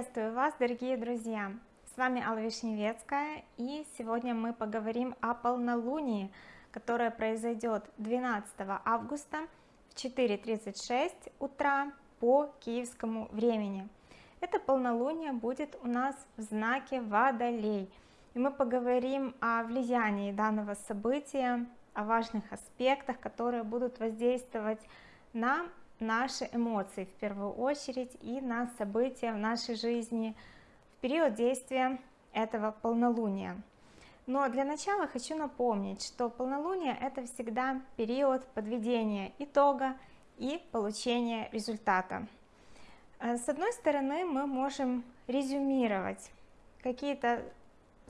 Приветствую вас, дорогие друзья! С вами Алла Вишневецкая, и сегодня мы поговорим о полнолунии, которое произойдет 12 августа в 4.36 утра по киевскому времени. Это полнолуние будет у нас в знаке Водолей, и мы поговорим о влиянии данного события, о важных аспектах, которые будут воздействовать на наши эмоции в первую очередь и на события в нашей жизни в период действия этого полнолуния. Но для начала хочу напомнить что полнолуние это всегда период подведения итога и получения результата. Э, с одной стороны мы можем резюмировать какие-то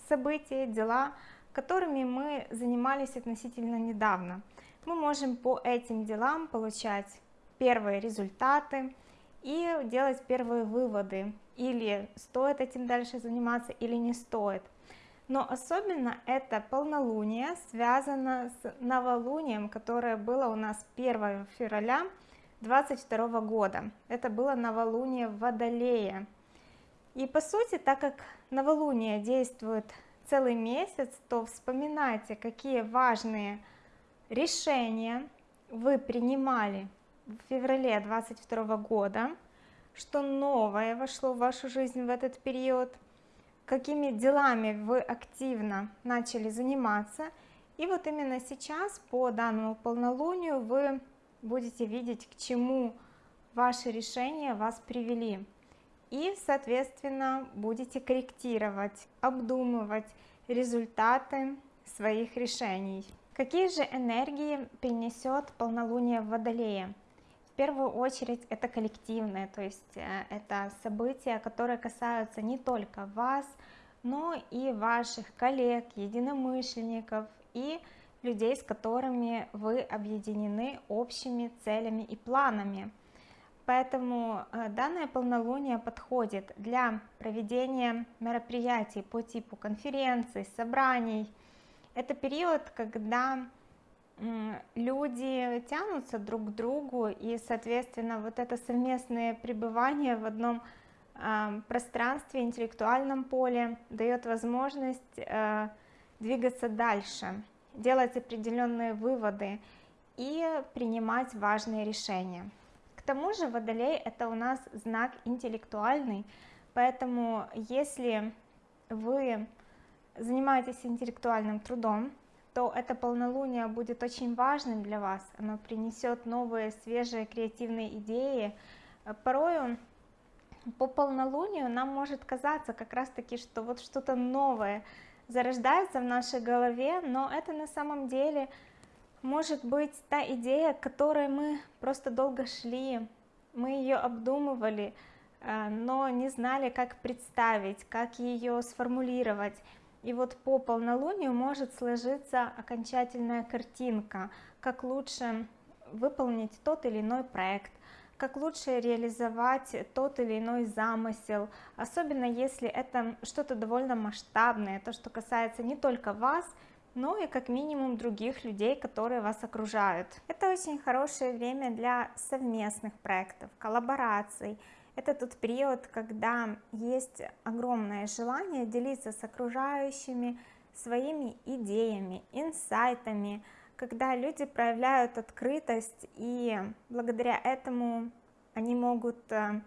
события дела которыми мы занимались относительно недавно. Мы можем по этим делам получать первые результаты и делать первые выводы. Или стоит этим дальше заниматься или не стоит. Но особенно это полнолуние связано с новолунием которое было у нас 1 февраля 22 года. Это было новолуние в и по сути так как новолуние действует целый месяц то вспоминайте какие важные решения вы принимали в феврале 22 года что новое вошло в вашу жизнь в этот период какими делами вы активно начали заниматься и вот именно сейчас по данному полнолунию вы будете видеть к чему ваши решения вас привели. И соответственно будете корректировать обдумывать результаты своих решений. Какие же энергии принесет полнолуние в водолее первую очередь это коллективное то есть э, это события которые касаются не только вас но и ваших коллег единомышленников и людей с которыми вы объединены общими целями и планами. Поэтому э, данное полнолуние подходит для проведения мероприятий по типу конференций собраний. Это период когда люди тянутся друг к другу и соответственно вот это совместное пребывание в одном пространстве интеллектуальном поле дает возможность э, двигаться дальше делать определенные выводы и принимать важные решения. К тому же водолей это у нас знак интеллектуальный поэтому если вы занимаетесь интеллектуальным трудом то это полнолуние будет очень важным для вас. Оно принесет новые свежие креативные идеи. Порою по полнолунию нам может казаться как раз таки что вот что-то новое зарождается в нашей голове но это на самом деле может быть та идея которой мы просто долго шли. Мы ее обдумывали э, но не знали как представить как ее сформулировать и вот по полнолунию может сложиться окончательная картинка как лучше выполнить тот или иной проект как лучше реализовать тот или иной замысел особенно если это что-то довольно масштабное то что касается не только вас но и как минимум других людей которые вас окружают. Это очень хорошее время для совместных проектов коллабораций это тот период когда есть огромное желание делиться с окружающими своими идеями инсайтами когда люди проявляют открытость и благодаря этому они могут э,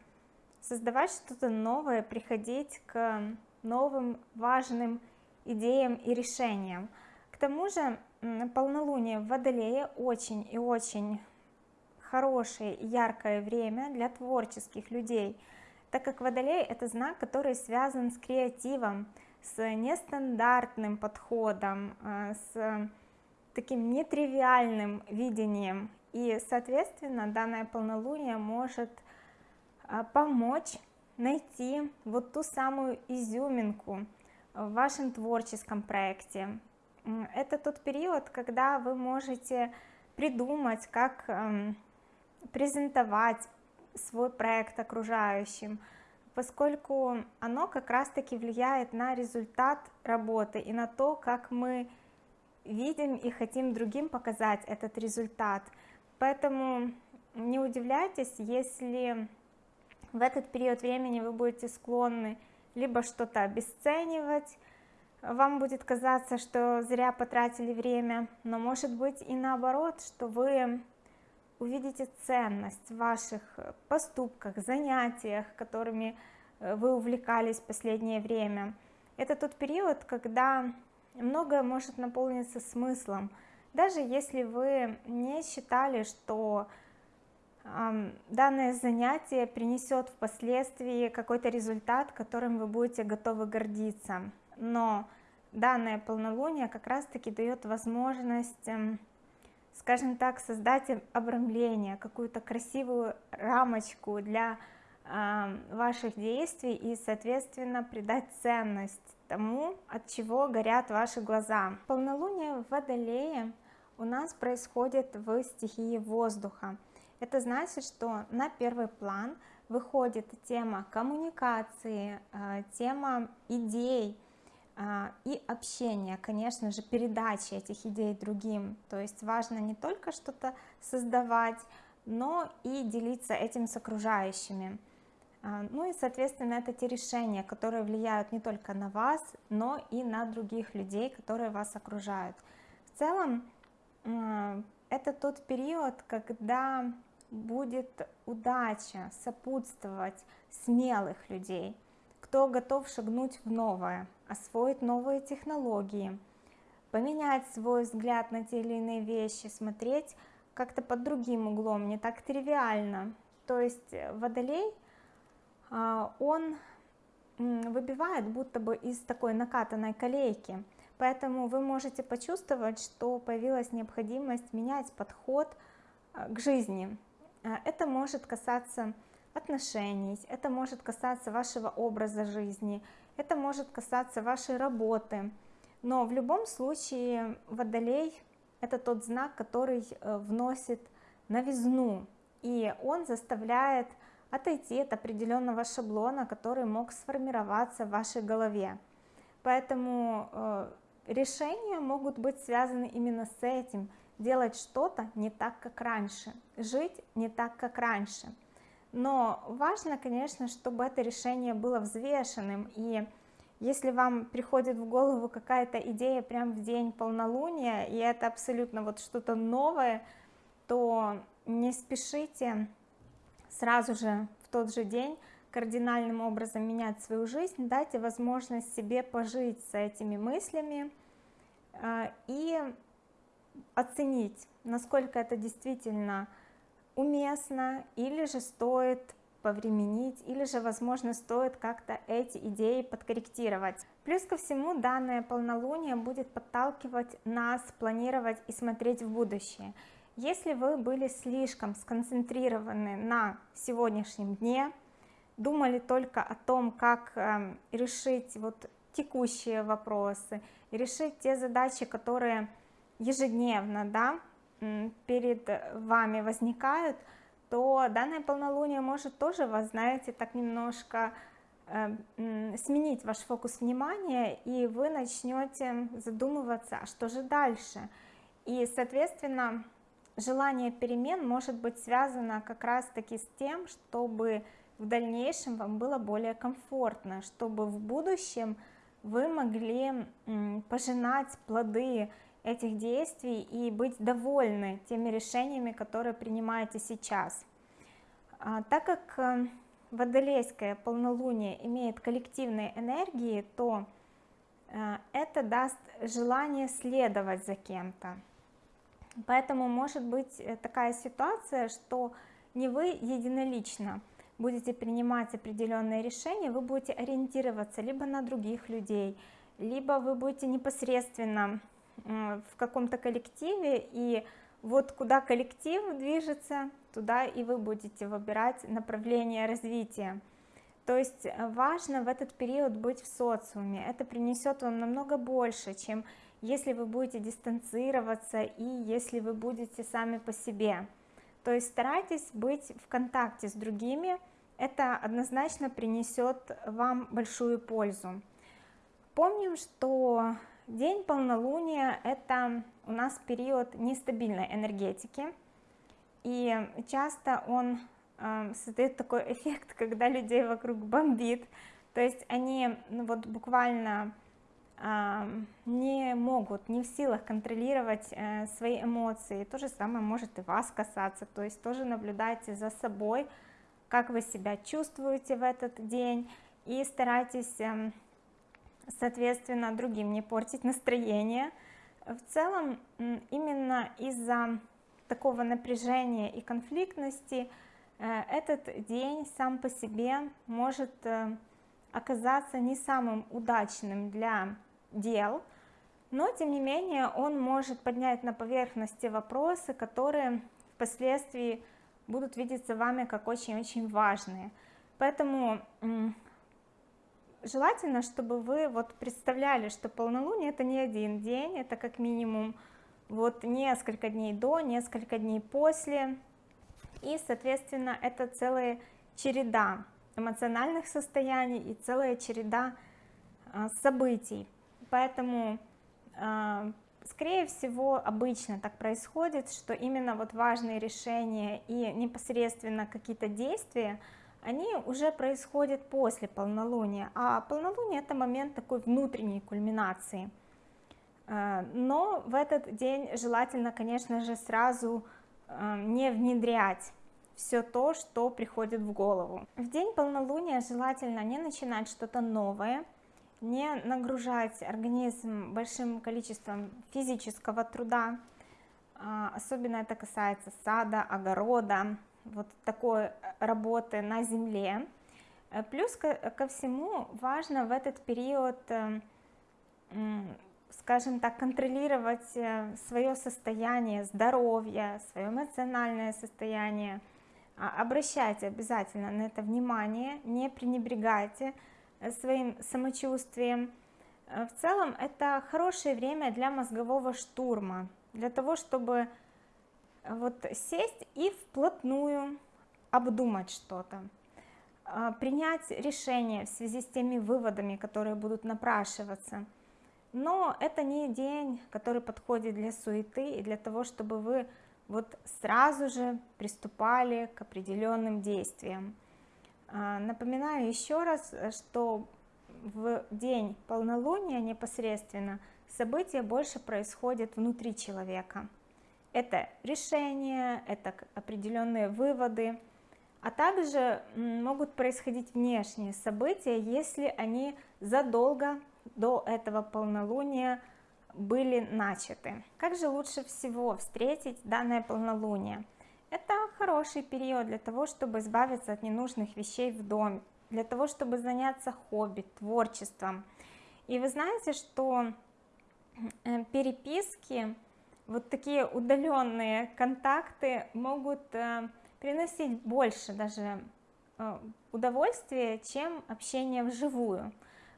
создавать что-то новое приходить к новым важным идеям и решениям. К тому же полнолуние в водолее очень и очень хорошее яркое время для творческих людей так как водолей это знак который связан с креативом с нестандартным подходом э, с таким нетривиальным видением. И соответственно данное полнолуние может э, помочь найти вот ту самую изюминку в вашем творческом проекте. Это тот период когда вы можете придумать как эм, презентовать свой проект окружающим поскольку оно как раз таки влияет на результат работы и на то как мы видим и хотим другим показать этот результат. Поэтому не удивляйтесь если в этот период времени вы будете склонны либо что-то обесценивать, вам будет казаться, что зря потратили время, но может быть и наоборот, что вы увидите ценность в ваших поступках, занятиях, которыми э, вы увлекались в последнее время. Это тот период, когда многое может наполниться смыслом, даже если вы не считали, что данное занятие принесет впоследствии какой-то результат, которым вы будете готовы гордиться. Но данное полнолуние как раз-таки дает возможность, эм, скажем так, создать обрамление, какую-то красивую рамочку для ваших действий и, соответственно, придать ценность тому, от чего горят ваши глаза. Полнолуние в Водолее у нас происходит в стихии воздуха. Это значит, что на первый план выходит тема коммуникации, э, тема идей и общения, конечно же, передачи этих идей другим. То есть важно не только что-то создавать, но и делиться этим с окружающими. Э, ну и, соответственно, это те решения, которые влияют не только на вас, но и на других людей, которые вас окружают. В целом, это тот период, когда будет удача сопутствовать смелых людей, кто готов шагнуть в новое, освоить новые технологии, поменять свой взгляд на те или иные вещи, смотреть как-то под другим углом, не так тривиально. То есть э, Водолей, а, он выбивает будто бы из такой накатанной колейки, поэтому вы можете почувствовать, что появилась необходимость менять подход э, к жизни, а, это может касаться отношений, это может касаться вашего образа жизни, это может касаться вашей работы. Но в любом случае Водолей – это тот знак, который э, вносит новизну, и он заставляет отойти от определенного шаблона, который мог сформироваться в вашей голове. Поэтому э, решения могут быть связаны именно с этим – делать что-то не так, как раньше, жить не так, как раньше. Но важно, конечно, чтобы это решение было взвешенным, и если вам приходит в голову какая-то идея прямо в день полнолуния, и это абсолютно вот что-то новое, то не спешите сразу же в тот же день кардинальным образом менять свою жизнь, дайте возможность себе пожить с этими мыслями а, и оценить, насколько это действительно уместно, или же стоит повременить, или же, возможно, стоит как-то эти идеи подкорректировать. Плюс ко всему, данное полнолуние будет подталкивать нас планировать и смотреть в будущее. Если вы были слишком сконцентрированы на сегодняшнем дне, думали только о том, как э, решить вот текущие вопросы, решить те задачи, которые ежедневно да, перед вами возникают, то данное полнолуние может тоже вас, знаете, так немножко э, сменить ваш фокус внимания, и вы начнете задумываться, а что же дальше. И, соответственно, желание перемен может быть связано как раз-таки с тем, чтобы в дальнейшем вам было более комфортно, чтобы в будущем вы могли пожинать плоды этих действий и быть довольны теми решениями, которые принимаете сейчас. А, так как э, водолейское полнолуние имеет коллективные энергии, то э, это даст желание следовать за кем-то. Поэтому может быть э, такая ситуация, что не вы единолично будете принимать определенные решения, вы будете ориентироваться либо на других людей, либо вы будете непосредственно в каком-то коллективе, и вот куда коллектив движется, туда и вы будете выбирать направление развития. То есть э, важно в этот период быть в социуме, это принесет вам намного больше, чем если вы будете дистанцироваться и если вы будете сами по себе. То есть старайтесь быть в контакте с другими, это однозначно принесет вам большую пользу. Помним, что День полнолуния – это у нас период нестабильной энергетики, и часто он э, создает такой эффект, когда людей вокруг бомбит, то есть они ну, вот буквально э, не могут, не в силах контролировать э, свои эмоции, то же самое может и вас касаться, то есть тоже наблюдайте за собой, как вы себя чувствуете в этот день, и старайтесь, э, соответственно, другим не портить настроение, в целом именно из-за такого напряжения и конфликтности э, этот день сам по себе может э, оказаться не самым удачным для дел, но тем не менее он может поднять на поверхности вопросы, которые впоследствии будут видеться вами как очень-очень важные. Поэтому желательно, чтобы вы вот представляли, что полнолуние это не один день, это как минимум вот несколько дней до, несколько дней после, и, соответственно, это целая череда эмоциональных состояний и целая череда а, событий, поэтому, а, скорее всего, обычно так происходит, что именно вот важные решения и непосредственно какие-то действия, они уже происходят после полнолуния, а полнолуние это момент такой внутренней кульминации. Э, но в этот день желательно, конечно же, сразу э, не внедрять все то, что приходит в голову. В день полнолуния желательно не начинать что-то новое, не нагружать организм большим количеством физического труда, э, особенно это касается сада, огорода, вот такой работы на земле. Э, плюс ко, всему важно в этот период, э, скажем так, контролировать э, свое состояние здоровья, свое эмоциональное состояние. А, обращайте обязательно на это внимание, не пренебрегайте своим самочувствием. В целом это хорошее время для мозгового штурма, для того, чтобы вот сесть и вплотную обдумать что-то, а, принять решение в связи с теми выводами, которые будут напрашиваться. Но это не день, который подходит для суеты и для того, чтобы вы вот сразу же приступали к определенным действиям. А, напоминаю еще раз, что в день полнолуния непосредственно события больше происходят внутри человека. Это решения, это определенные выводы, а также могут происходить внешние события, если они задолго до этого полнолуния были начаты. Как же лучше всего встретить данное полнолуние? Это хороший период для того, чтобы избавиться от ненужных вещей в доме, для того, чтобы заняться хобби, творчеством. И вы знаете, что э, переписки вот такие удаленные контакты могут э, приносить больше даже э, удовольствия, чем общение вживую.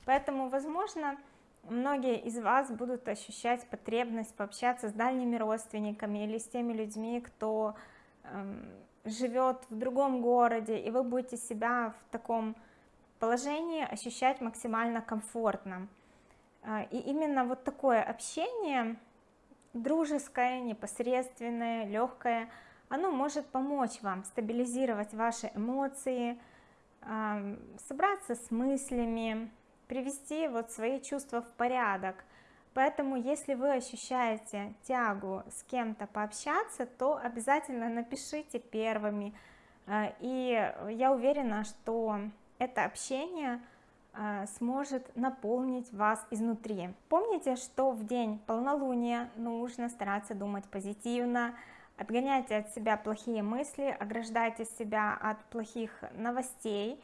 Поэтому, возможно, многие из вас будут ощущать потребность пообщаться с дальними родственниками или с теми людьми, кто эм, живет в другом городе, и вы будете себя в таком положении ощущать максимально комфортно. Э, и именно вот такое общение дружеское, непосредственное, легкое, оно может помочь вам стабилизировать ваши эмоции, собраться с мыслями, привести вот свои чувства в порядок. Поэтому, если вы ощущаете тягу с кем-то пообщаться, то обязательно напишите первыми. А, и я уверена, что это общение сможет наполнить вас изнутри. Помните, что в день полнолуния нужно стараться думать позитивно, отгоняйте от себя плохие мысли, ограждайте себя от плохих новостей.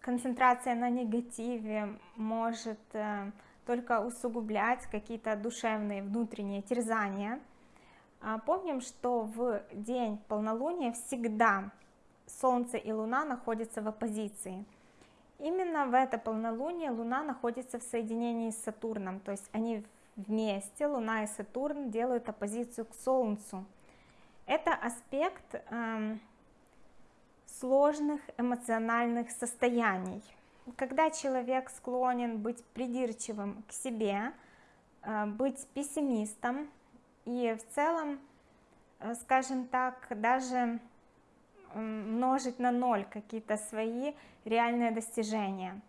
Концентрация на негативе может э, только усугублять какие-то душевные внутренние терзания. А, помним, что в день полнолуния всегда Солнце и Луна находятся в оппозиции – Именно в это полнолуние Луна находится в соединении с Сатурном, то есть они вместе, Луна и Сатурн, делают оппозицию к Солнцу. Это аспект э, сложных эмоциональных состояний. Когда человек склонен быть придирчивым к себе, э, быть пессимистом и в целом, э, скажем так, даже множить на ноль какие-то свои реальные достижения.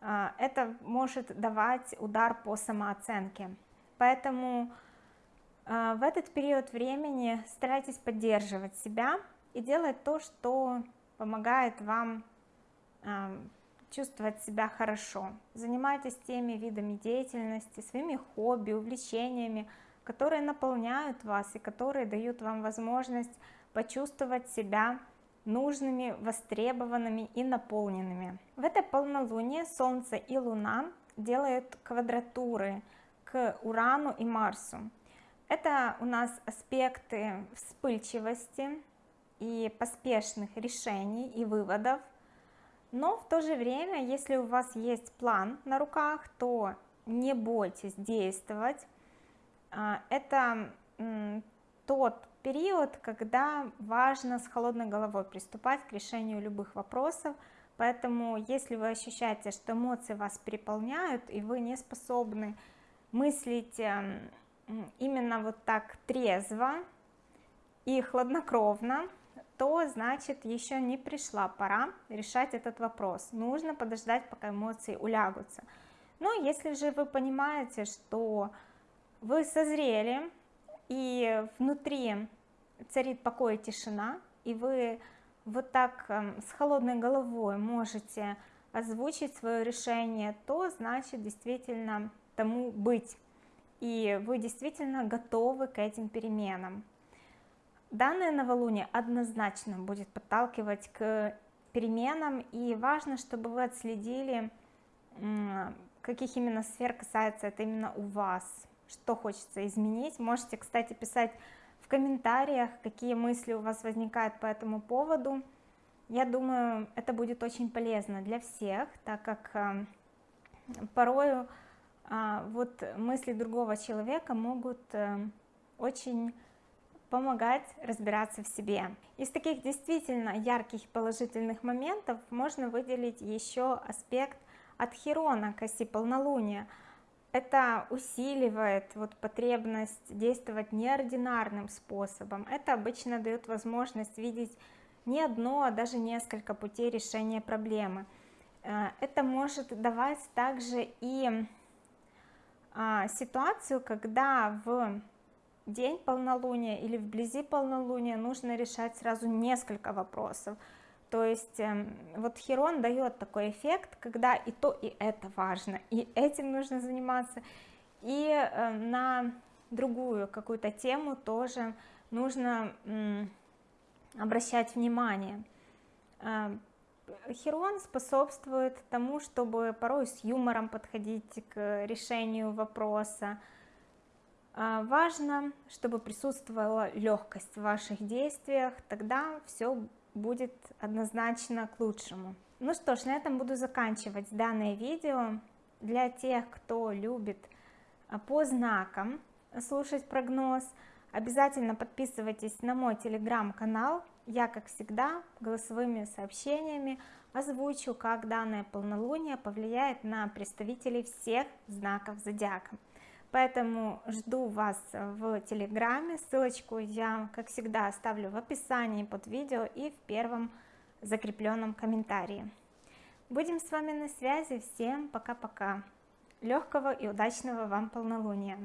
А, это может давать удар по самооценке. Поэтому а, в этот период времени старайтесь поддерживать себя и делать то, что помогает вам чувствовать себя хорошо. Занимайтесь теми видами деятельности, своими хобби, увлечениями, которые наполняют вас и которые дают вам возможность почувствовать себя нужными, востребованными и наполненными. В это полнолуние Солнце и Луна делают квадратуры к Урану и Марсу. Это у нас аспекты вспыльчивости и поспешных решений и выводов, но в то же время, если у вас есть план на руках, то не бойтесь действовать. А, это тот период, когда важно с холодной головой приступать к решению любых вопросов, поэтому если вы ощущаете, что эмоции вас переполняют, и вы не способны мыслить эм, именно вот так трезво и хладнокровно, то значит еще не пришла пора решать этот вопрос. Нужно подождать пока эмоции улягутся. Но если же вы понимаете что вы созрели и внутри царит покой и тишина и вы вот так эм, с холодной головой можете озвучить свое решение то значит действительно тому быть. И вы действительно готовы к этим переменам. Данное новолуние однозначно будет подталкивать к переменам, и важно, чтобы вы отследили, каких именно сфер касается это именно у вас, что хочется изменить. Можете, кстати, писать в комментариях, какие мысли у вас возникают по этому поводу. Я думаю, это будет очень полезно для всех, так как э, порою а, вот мысли другого человека могут э, очень помогать разбираться в себе. Из таких действительно ярких положительных моментов можно выделить еще аспект от Хирона к оси полнолуния. Это усиливает вот потребность действовать неординарным способом. Это обычно дает возможность видеть не одно, а даже несколько путей решения проблемы. Э, это может давать также и а, ситуацию, когда в день полнолуния или вблизи полнолуния нужно решать сразу несколько вопросов то есть эм, вот Херон дает такой эффект когда и то и это важно и этим нужно заниматься и э, на другую какую-то тему тоже нужно обращать внимание. Э, Херон способствует тому, чтобы порой с юмором подходить к решению вопроса, а, важно, чтобы присутствовала легкость в ваших действиях, тогда все будет однозначно к лучшему. Ну что ж, на этом буду заканчивать данное видео. Для тех, кто любит а, по знакам слушать прогноз, обязательно подписывайтесь на мой телеграм-канал. Я, как всегда, голосовыми сообщениями озвучу, как данное полнолуние повлияет на представителей всех знаков зодиака поэтому жду вас в телеграме. Ссылочку я как всегда оставлю в описании под видео и в первом закрепленном комментарии. Будем с вами на связи. Всем пока-пока. Легкого и удачного вам полнолуния